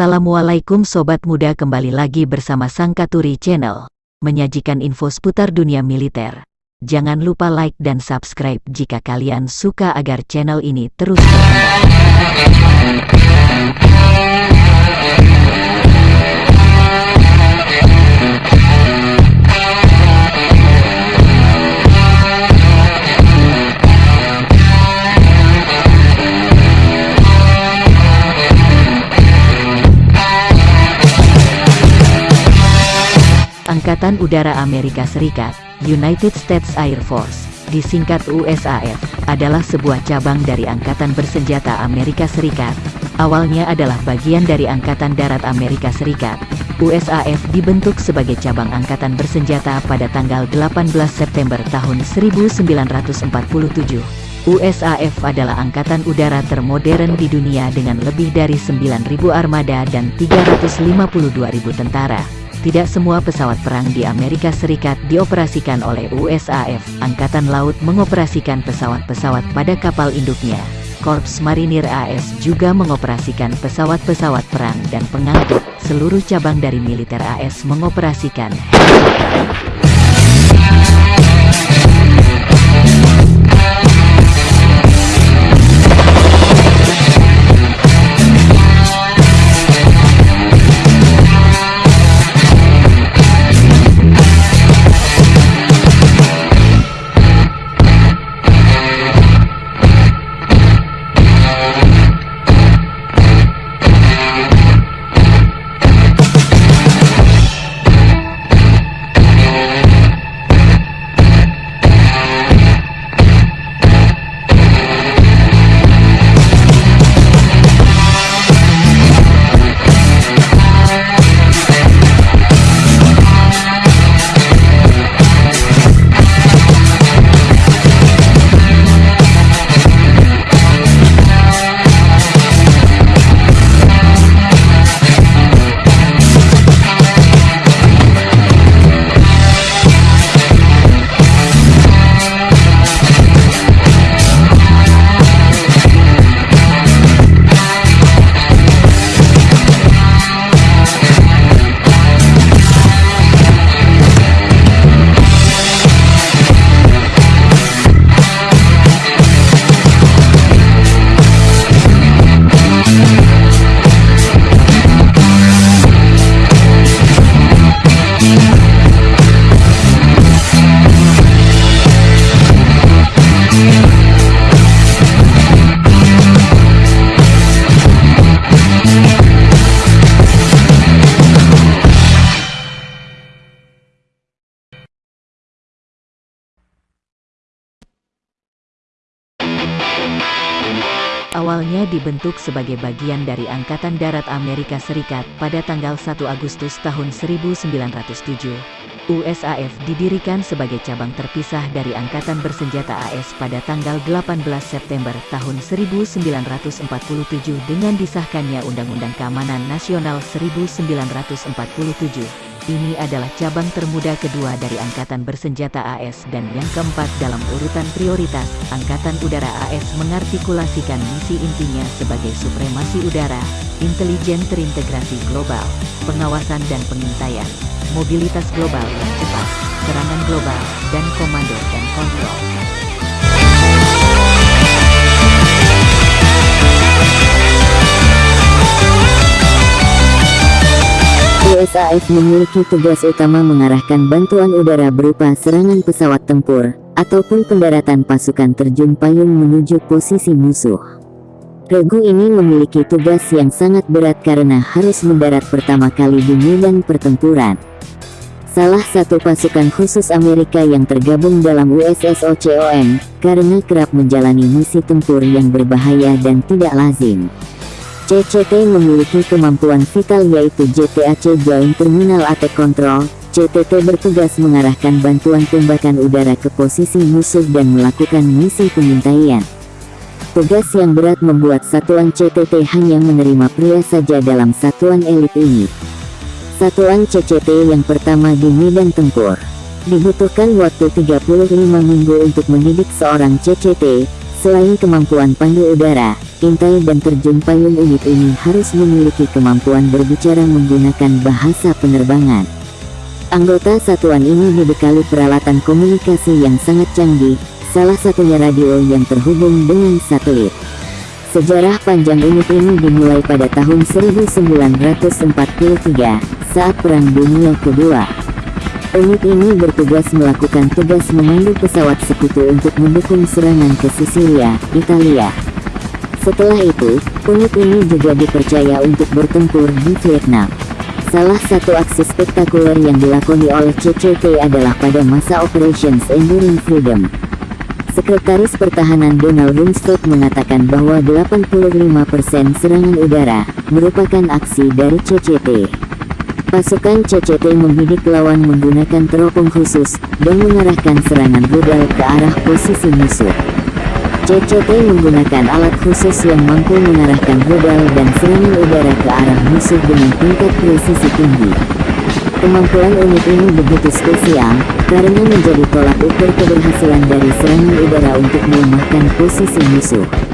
Assalamualaikum Sobat Muda kembali lagi bersama Sangkaturi Channel, menyajikan info seputar dunia militer. Jangan lupa like dan subscribe jika kalian suka agar channel ini terus berkembang. Angkatan Udara Amerika Serikat, United States Air Force, disingkat USAF, adalah sebuah cabang dari Angkatan Bersenjata Amerika Serikat. Awalnya adalah bagian dari Angkatan Darat Amerika Serikat. USAF dibentuk sebagai cabang Angkatan Bersenjata pada tanggal 18 September tahun 1947. USAF adalah angkatan udara termodern di dunia dengan lebih dari 9.000 armada dan 352.000 tentara. Tidak semua pesawat perang di Amerika Serikat dioperasikan oleh USAF. Angkatan Laut mengoperasikan pesawat-pesawat pada kapal induknya. Korps Marinir AS juga mengoperasikan pesawat-pesawat perang dan pengangkut. Seluruh cabang dari militer AS mengoperasikan helikopter. Awalnya dibentuk sebagai bagian dari Angkatan Darat Amerika Serikat pada tanggal 1 Agustus tahun 1907. USAF didirikan sebagai cabang terpisah dari Angkatan Bersenjata AS pada tanggal 18 September tahun 1947 dengan disahkannya Undang-Undang Keamanan Nasional 1947. Ini adalah cabang termuda kedua dari Angkatan Bersenjata AS dan yang keempat dalam urutan prioritas. Angkatan Udara AS mengartikulasikan misi intinya sebagai supremasi udara, intelijen terintegrasi global, pengawasan dan pengintaian, mobilitas global yang cepat, serangan global, dan komando dan kontrol. USAF memiliki tugas utama mengarahkan bantuan udara berupa serangan pesawat tempur, ataupun pendaratan pasukan terjun payung menuju posisi musuh. Regu ini memiliki tugas yang sangat berat karena harus mendarat pertama kali di medan pertempuran. Salah satu pasukan khusus Amerika yang tergabung dalam USS OCOM, karena kerap menjalani misi tempur yang berbahaya dan tidak lazim. CCT memiliki kemampuan vital yaitu JTAC Joint Terminal Attack Control. CTT bertugas mengarahkan bantuan tembakan udara ke posisi musuh dan melakukan misi pengintaian. Tugas yang berat membuat satuan CTT hanya menerima pria saja dalam satuan elit ini. Satuan CCT yang pertama di medan tempur. Dibutuhkan waktu 35 minggu untuk mendidik seorang CCT, Selain kemampuan pandu udara, intai dan terjun payung unit ini harus memiliki kemampuan berbicara menggunakan bahasa penerbangan. Anggota satuan ini dibekali peralatan komunikasi yang sangat canggih, salah satunya radio yang terhubung dengan satelit. Sejarah panjang unit ini dimulai pada tahun 1943, saat Perang Dunia Kedua. Unit ini bertugas melakukan tugas memandu pesawat sekutu untuk mendukung serangan ke Sisilia, Italia. Setelah itu, unit ini juga dipercaya untuk bertempur di Vietnam. Salah satu aksi spektakuler yang dilakoni oleh CCT adalah pada masa Operations Enduring Freedom. Sekretaris Pertahanan Donald Rumsfeld mengatakan bahwa 85% serangan udara merupakan aksi dari CCT. Pasukan CCT membidik lawan menggunakan teropong khusus dan mengarahkan serangan rudal ke arah posisi musuh. CCT menggunakan alat khusus yang mampu mengarahkan rudal dan serangan udara ke arah musuh dengan tingkat presisi tinggi. Kemampuan unit ini begitu spesial, karena menjadi tolak ukur keberhasilan dari serangan udara untuk melemahkan posisi musuh.